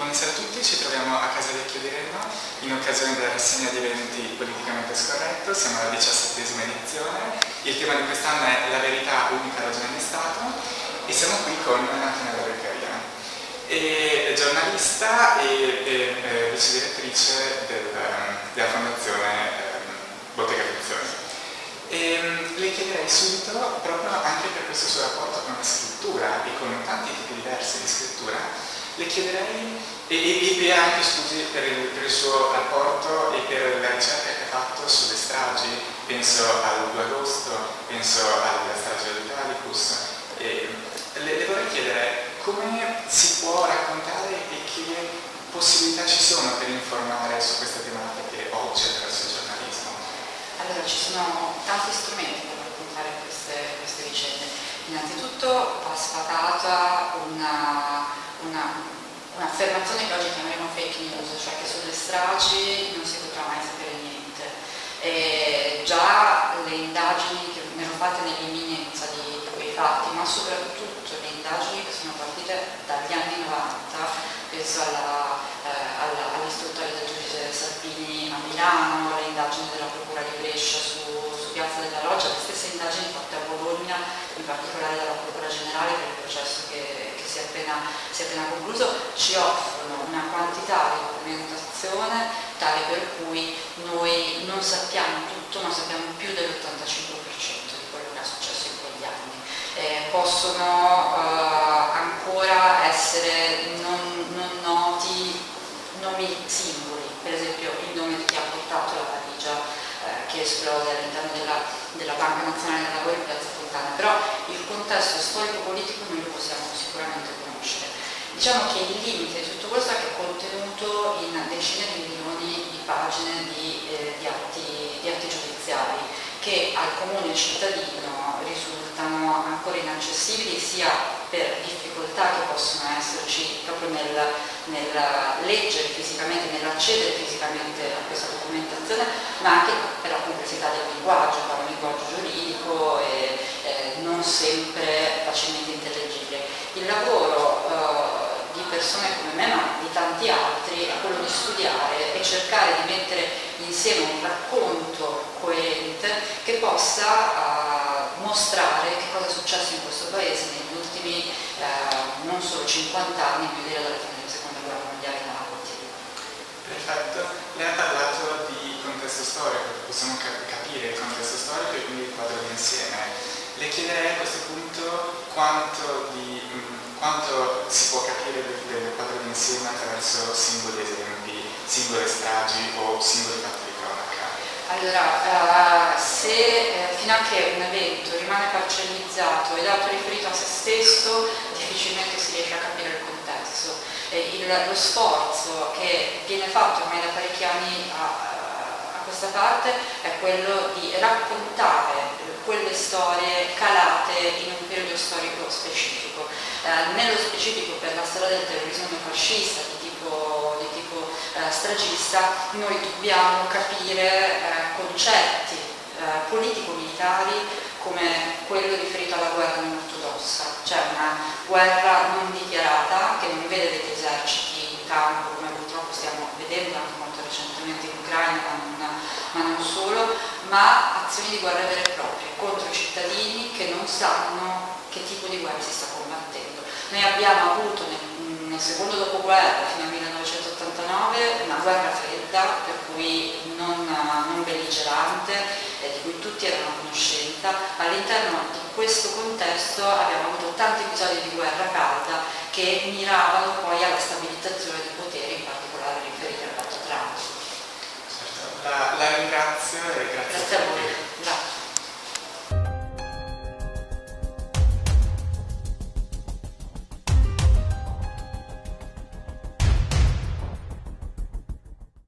buonasera a tutti, ci troviamo a Casa Vecchio di Reno in occasione della rassegna di eventi politicamente scorretto, siamo alla diciassettesima edizione, il tema di quest'anno è la verità unica ragione di Stato e siamo qui con Antonella Beccaria, giornalista e, e, e vice direttrice del, della fondazione eh, Bottega Frizioni. E le chiederei subito, proprio anche per questo suo rapporto con la scrittura e con tanti tipi diversi di scrittura, le chiederei, e, e, anche scusi per il, per il, suo rapporto e per la ricerca che ha fatto sulle stragi, penso al 2 agosto, penso alla strage dell'Italicus, le, le vorrei chiedere come si può raccontare e che possibilità ci sono per informare su queste tematiche oggi attraverso il giornalismo? Allora, ci sono tanti strumenti per raccontare queste, queste vicende. Innanzitutto va sfatata una un'affermazione che oggi chiameremo fake news, cioè che sulle stragi non si potrà mai sapere niente. E già le indagini che vengono fatte nell'imminenza di quei fatti, ma soprattutto le indagini che sono partite dagli anni 90, penso all'istruttoria all del giudice Salvini a Milano, le indagini della Procura di Brescia su, su Piazza della Loggia, le stesse indagini fatte a Bologna, in particolare dalla Procura Generale per il processo che si è appena, si è appena concluso, ci offrono una quantità di documentazione tale per cui noi non sappiamo tutto, ma sappiamo più dell'85% di quello che è successo in quegli anni. Eh, possono eh, ancora essere non, non noti nomi singoli, per esempio il nome di chi ha portato la valigia eh, che esplode all'interno della, della, Banca Nazionale del Lavoro in Piazza Fontana, però il contesto storico-politico noi lo possiamo sicuramente conoscere. Diciamo che il limite di tutto questo è che è contenuto in decine di milioni di pagine di, eh, di, atti, di atti giudiziari che al comune cittadino risultano ancora inaccessibili sia per difficoltà che possono esserci proprio nel, nel leggere fisicamente, nell'accedere fisicamente a questa documentazione, ma anche per la complessità del linguaggio, un linguaggio giuridico e eh, non sempre facilmente intellegibile. Il lavoro persone come me, ma di tanti altri, è quello di studiare e cercare di mettere insieme un racconto coerente che possa eh, mostrare che cosa è successo in questo paese negli ultimi eh, non solo 50 anni, ma direi dalla fine della seconda guerra mondiale in avanti. Perfetto, lei ha parlato di contesto storico, possiamo capire il contesto storico e quindi il quadro d'insieme. Le chiederei a questo punto quanto, di, quanto si può capire del, d'insieme attraverso singoli esempi, singole stragi o singoli fatti di cronaca. Allora, uh, se eh, fino a che un evento rimane parcellizzato ed autoriferito a se stesso, difficilmente si riesce a capire il contesto. Eh, il, lo sforzo che viene fatto ormai da parecchi anni a, a questa parte è quello di raccontare quelle storie calate in un periodo storico specifico. Eh, nello specifico per la storia del terrorismo fascista di tipo, di tipo eh, stragista noi dobbiamo capire eh, concetti eh, politico-militari come quello riferito alla guerra non ortodossa, cioè una guerra non dichiarata che non vede degli eserciti in campo come purtroppo stiamo vedendo anche molto recentemente in Ucraina, ma non, ma non solo, ma azioni di guerra vere e proprie contro i cittadini che non sanno che tipo di guerra si sta combattendo. Noi abbiamo avuto nel, nel secondo dopoguerra fino al 1989 una guerra fredda per cui non, non belligerante eh, di cui tutti erano a conoscenza. All'interno di questo contesto abbiamo avuto tanti episodi di guerra calda che miravano poi alla stabilizzazione di potere, in particolare riferiti al patto Trump. La, la ringrazio e grazie, grazie a voi.